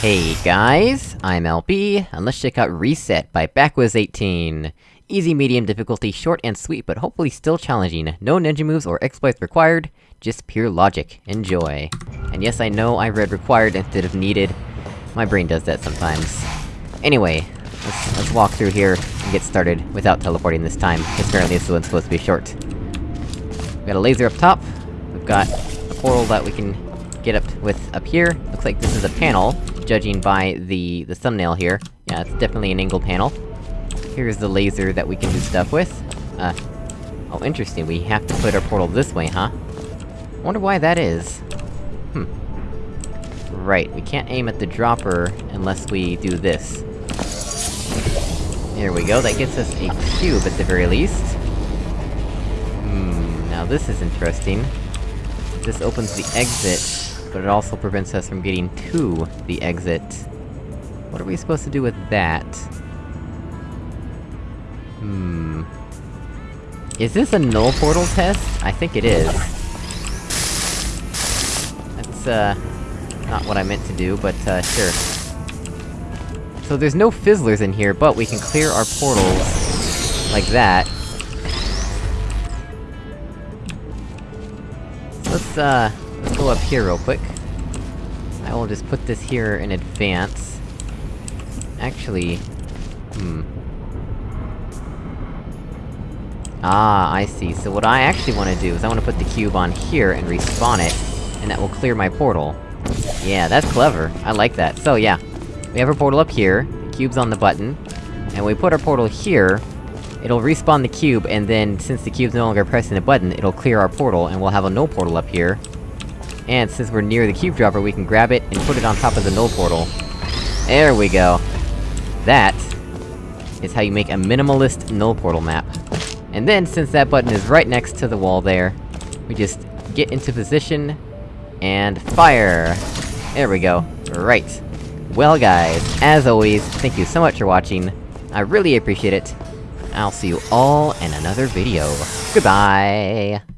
Hey guys, I'm LB, and let's check out Reset by Backwiz18. Easy, medium difficulty, short and sweet, but hopefully still challenging. No ninja moves or exploits required, just pure logic. Enjoy. And yes, I know I read required instead of needed. My brain does that sometimes. Anyway, let's- let's walk through here and get started, without teleporting this time, because apparently this one's supposed to be short. We got a laser up top, we've got a portal that we can get up with up here. Looks like this is a panel, judging by the- the thumbnail here. Yeah, it's definitely an angle panel. Here's the laser that we can do stuff with. Uh... Oh, interesting, we have to put our portal this way, huh? Wonder why that is. Hmm. Right, we can't aim at the dropper unless we do this. There we go, that gets us a cube at the very least. Hmm, now this is interesting. This opens the exit, but it also prevents us from getting to the exit. What are we supposed to do with that? Hmm... Is this a null portal test? I think it is. That's, uh... Not what I meant to do, but, uh, sure. So there's no fizzlers in here, but we can clear our portals... like that. Let's, uh... Go up here real quick. I will just put this here in advance. Actually... Hmm... Ah, I see. So what I actually wanna do is I wanna put the cube on here and respawn it, and that will clear my portal. Yeah, that's clever. I like that. So yeah, we have our portal up here, cube's on the button, and we put our portal here, it'll respawn the cube, and then, since the cube's no longer pressing the button, it'll clear our portal, and we'll have a null portal up here. And since we're near the cube dropper, we can grab it and put it on top of the null portal. There we go. That is how you make a minimalist null portal map. And then, since that button is right next to the wall there, we just get into position, and fire! There we go. Right. Well guys, as always, thank you so much for watching, I really appreciate it. I'll see you all in another video. Goodbye!